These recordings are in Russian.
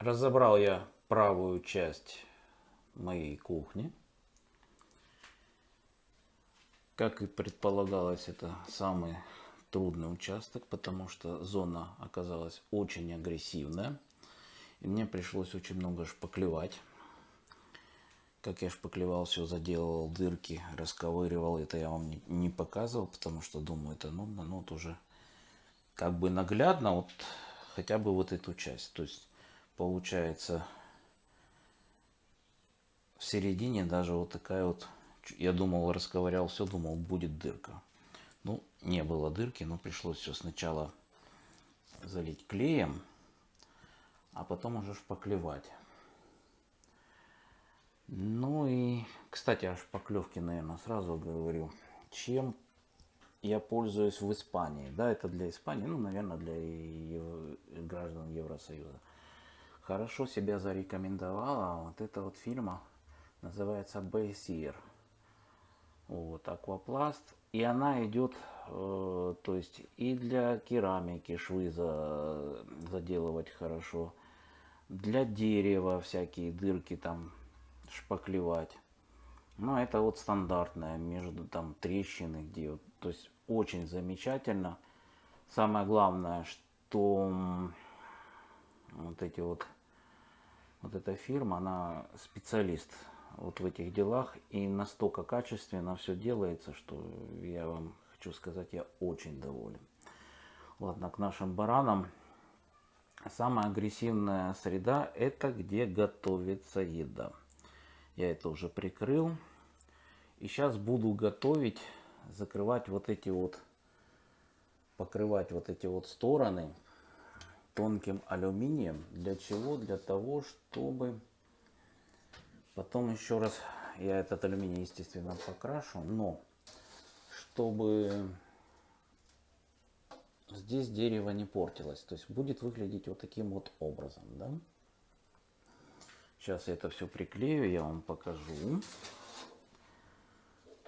Разобрал я правую часть моей кухни. Как и предполагалось, это самый трудный участок, потому что зона оказалась очень агрессивная. И мне пришлось очень много шпаклевать. Как я шпаклевал, все заделывал, дырки расковыривал. Это я вам не, показывал, потому что думаю, это нудно. Ну, вот уже как бы наглядно, вот хотя бы вот эту часть. То есть получается в середине даже вот такая вот, я думал, расковырял все, думал, будет дырка. Ну, не было дырки, но пришлось все сначала залить клеем, а потом уже шпаклевать. Ну и, кстати, о шпаклевке, наверное, сразу говорю. Чем я пользуюсь в Испании? Да, это для Испании, ну, наверное, для граждан Евросоюза. Хорошо себя зарекомендовала вот эта вот фирма, называется Бейсир. Вот, Аквапласт. И она идет, э, то есть и для керамики швы за, заделывать хорошо, для дерева всякие дырки там шпаклевать. Но это вот стандартное, между там трещины, где вот, то есть очень замечательно. Самое главное, что вот эти вот, вот эта фирма, она специалист вот в этих делах и настолько качественно все делается, что я вам хочу сказать, я очень доволен. Ладно, к нашим баранам. Самая агрессивная среда это где готовится еда. Я это уже прикрыл. И сейчас буду готовить, закрывать вот эти вот, покрывать вот эти вот стороны тонким алюминием. Для чего? Для того, чтобы потом еще раз я этот алюминий, естественно, покрашу, но чтобы здесь дерево не портилось. То есть будет выглядеть вот таким вот образом, да? Сейчас я это все приклею, я вам покажу.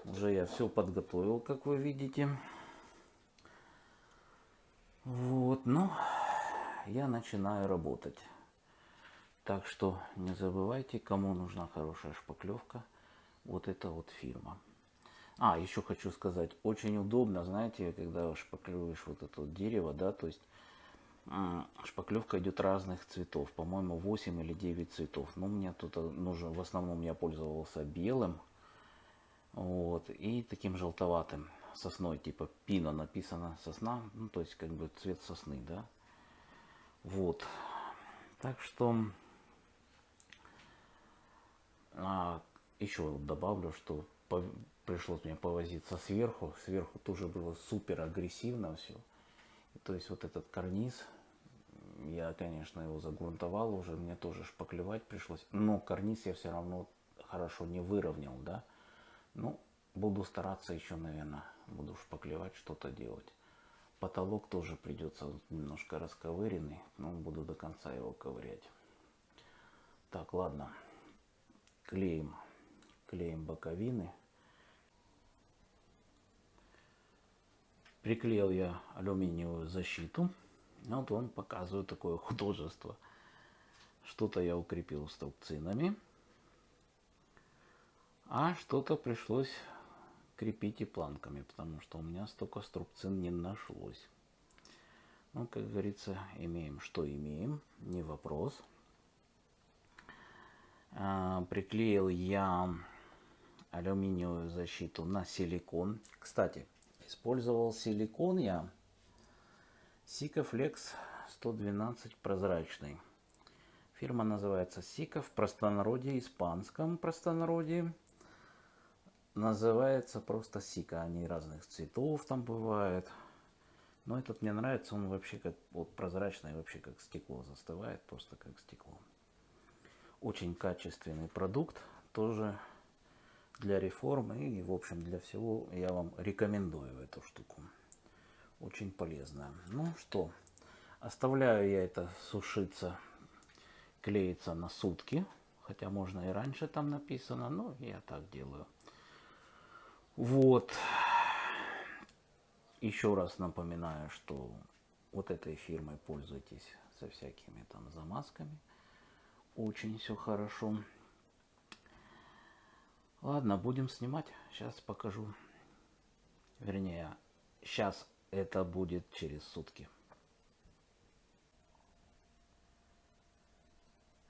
Уже я все подготовил, как вы видите. Вот, ну, я начинаю работать. Так что не забывайте, кому нужна хорошая шпаклевка, вот эта вот фирма. А, еще хочу сказать, очень удобно, знаете, когда шпаклюешь вот это вот дерево, да, то есть шпаклевка идет разных цветов, по-моему 8 или 9 цветов. Но мне тут нужно, в основном я пользовался белым, вот, и таким желтоватым сосной, типа пина написано сосна, ну то есть как бы цвет сосны, да. Вот, так что а, еще добавлю, что по, пришлось мне повозиться сверху, сверху тоже было супер агрессивно все. То есть вот этот карниз, я, конечно, его загрунтовал уже, мне тоже шпаклевать пришлось. Но карниз я все равно хорошо не выровнял, да. Ну, буду стараться еще, наверное, буду шпаклевать, что-то делать. Потолок тоже придется немножко расковыренный, но буду до конца его ковырять. Так, ладно. Клеим, клеим боковины. Приклеил я алюминиевую защиту. Вот вам показываю такое художество. Что-то я укрепил струбцинами, а что-то пришлось крепить и планками, потому что у меня столько струбцин не нашлось. Ну, как говорится, имеем, что имеем, не вопрос. А, приклеил я алюминиевую защиту на силикон. Кстати, использовал силикон я Sikaflex 112 прозрачный. Фирма называется Сика в простонародье, испанском простонародье. Называется просто Сика. Они разных цветов там бывают. Но этот мне нравится, он вообще как вот прозрачный, вообще как стекло застывает, просто как стекло. Очень качественный продукт, тоже для реформы и, в общем, для всего я вам рекомендую эту штуку. Очень полезная. Ну что, оставляю я это сушиться, клеится на сутки. Хотя можно и раньше там написано, но я так делаю. Вот. Еще раз напоминаю, что вот этой фирмой пользуйтесь со всякими там замазками Очень все хорошо. Ладно, будем снимать. Сейчас покажу. Вернее, сейчас это будет через сутки.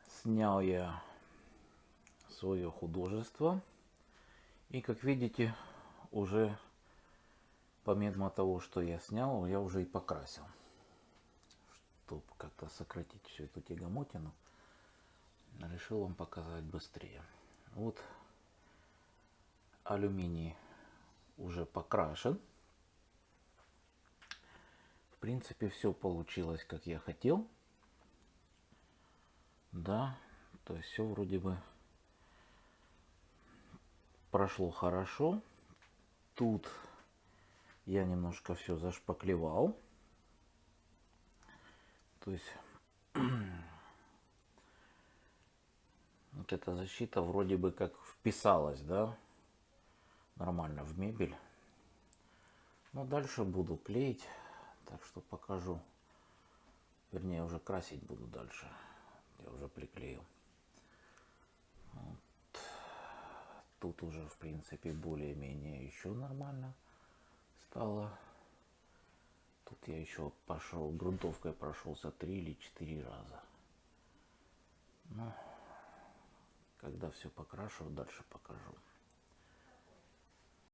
Снял я свое художество. И как видите, уже помимо того, что я снял, я уже и покрасил. Чтобы как-то сократить всю эту тягомотину, решил вам показать быстрее. Вот алюминий уже покрашен. В принципе, все получилось, как я хотел. Да, то есть все вроде бы прошло хорошо. Тут я немножко все зашпаклевал. То есть вот эта защита вроде бы как вписалась, да, нормально в мебель. Но дальше буду клеить, так что покажу. Вернее, уже красить буду дальше. Я уже приклеил. Вот. Тут уже, в принципе, более-менее еще нормально стало. Тут я еще пошел, грунтовкой прошелся три или четыре раза. Ну, когда все покрашу, дальше покажу.